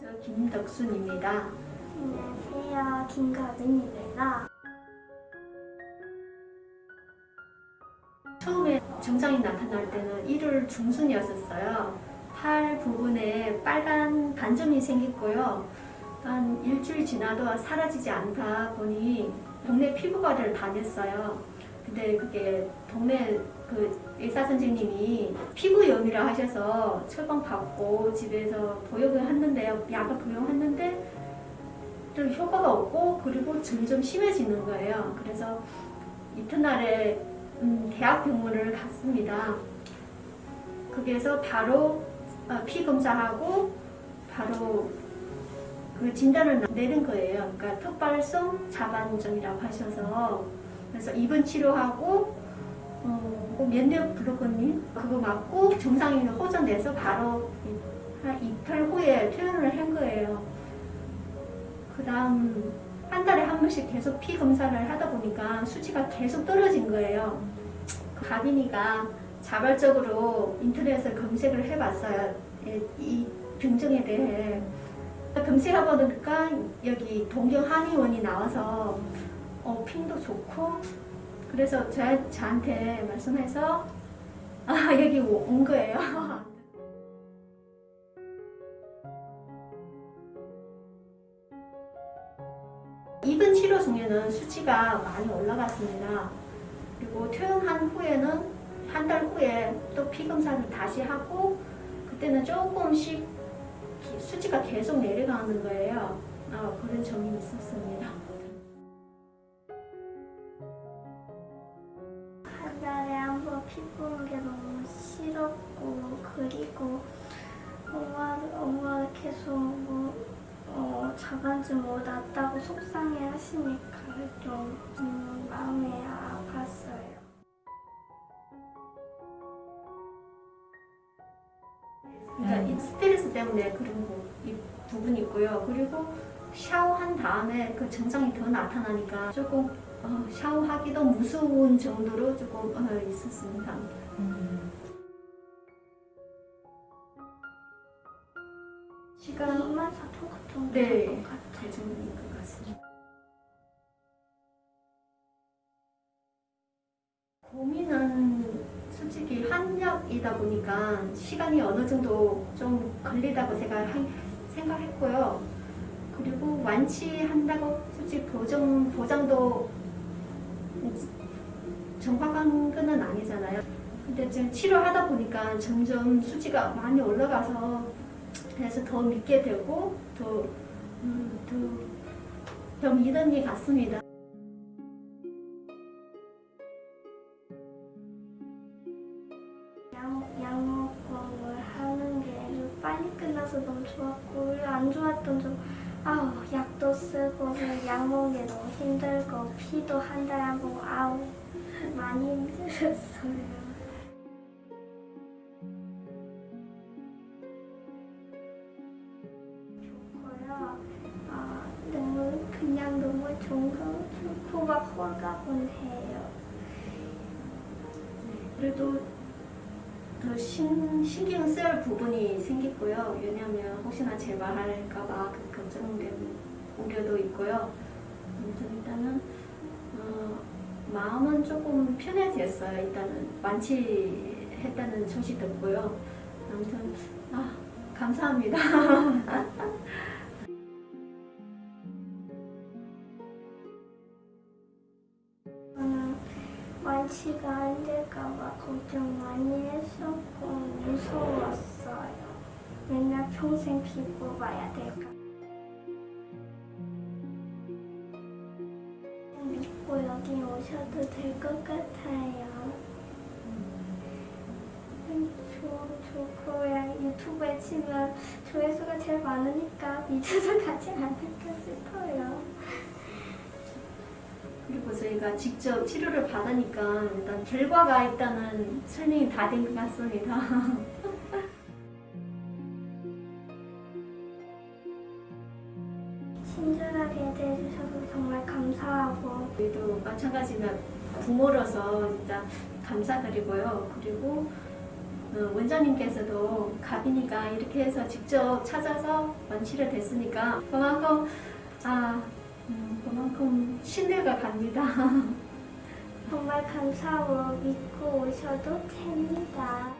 김덕순입니다. 안녕하세요. 김가은입니다. 처음에 증상이 나타날 때는 1월 중순이었었어요. 팔 부분에 빨간 반점이 생겼고요. 한 일주일 지나도 사라지지 않다 보니 동네 피부과를 다녔어요. 근데 그게 동네 그 의사 선생님이 피부염이라 하셔서 처방 받고 집에서 보육을 했는데요. 약을 복용했는데 또 효과가 없고 그리고 점점 심해지는 거예요. 그래서 이튿날에 음, 대학병원을 갔습니다. 거기에서 바로 어, 피 검사하고 바로 그 진단을 내린 거예요. 그러니까 턱발성 자반점이라고 하셔서 그래서 입원 치료하고 어, 뭐 면역 블로커님 그거 맞고 정상이 호전돼서 바로 한 이틀 후에 퇴원을 한 거예요. 그 다음 한 달에 한 번씩 계속 피 검사를 하다 보니까 수치가 계속 떨어진 거예요. 가빈이가 자발적으로 인터넷에 검색을 해봤어요. 이- 이 병증에 대해. 검색하다 보니까 여기 동경 한의원이 나와서 어, 핑도 좋고 그래서 저, 저한테 말씀해서 아, 여기 오- 온 거예요. 입원 치료 중에는 수치가 많이 올라갔습니다. 그리고 퇴원한 후에는 한 달 후에 또 피검사를 다시 하고 그때는 조금씩 기- 수치가 계속 내려가는 거예요. 어, 그런 점이 있었습니다. 그리고 엄마 엄마 계속 뭐 어, 자반증 뭐 났다고 속상해 하시니까 좀 음, 마음이 아팠어요. 그러니까 이 스트레스 때문에 그런 부, 이 부분이 있고요. 그리고 샤워한 다음에 그 증상이 더 나타나니까 조금 어, 샤워하기도 무서운 정도로 조금 어, 있었습니다. 시간 이만 사통 같은 네, 정도인 것 같습니다. 고민은 솔직히 한약이다 보니까 시간이 어느 정도 좀 걸리다고 제가 하- 생각했고요. 그리고 완치한다고 솔직히 보장, 보장도 정확한 건 아니잖아요. 근데 지금 치료하다 보니까 점점 수치가 많이 올라가서 그래서 더 믿게 되고 더, 음, 더, 더 믿음이 갔습니다. 약, 약 먹고 하는 게 빨리 끝나서 너무 좋았고 안 좋았던 점 약도 쓰고 약 먹는 게 너무 힘들고 피도 한 달에 많이 힘들었어요. 거 좋고 막 홀가분해요. 그래도 더 신, 신경 쓸 부분이 생겼고요. 왜냐하면 혹시나 재발할까봐 그 걱정되는 우려도 있고요. 아무튼 일단은 어, 마음은 조금 편해졌어요. 일단은 완치했다는 소식 듣고요. 아무튼 아, 감사합니다. 완치가 안 될까봐 걱정 많이 했었고 무서웠어요. 맨날 평생 피 뽑아야 될까. 믿고 여기 오셔도 될 것 같아요. 음, 좋, 좋고 그냥 유튜브에 치면 조회수가 제일 많으니까 믿어서 가지 않을까 싶어요. 그리고 저희가 직접 치료를 받으니까 일단 결과가 일단은 설명이 다 된 것 같습니다. 친절하게 대해주셔서 정말 감사하고 저희도 마찬가지로 부모로서 진짜 감사드리고요. 그리고 어, 원장님께서도 가, 답이니까 이렇게 해서 직접 찾아서 완치를 됐으니까 그만큼 아 음, 그만큼 신뢰가 갑니다. 정말 감사하고 믿고 오셔도 됩니다.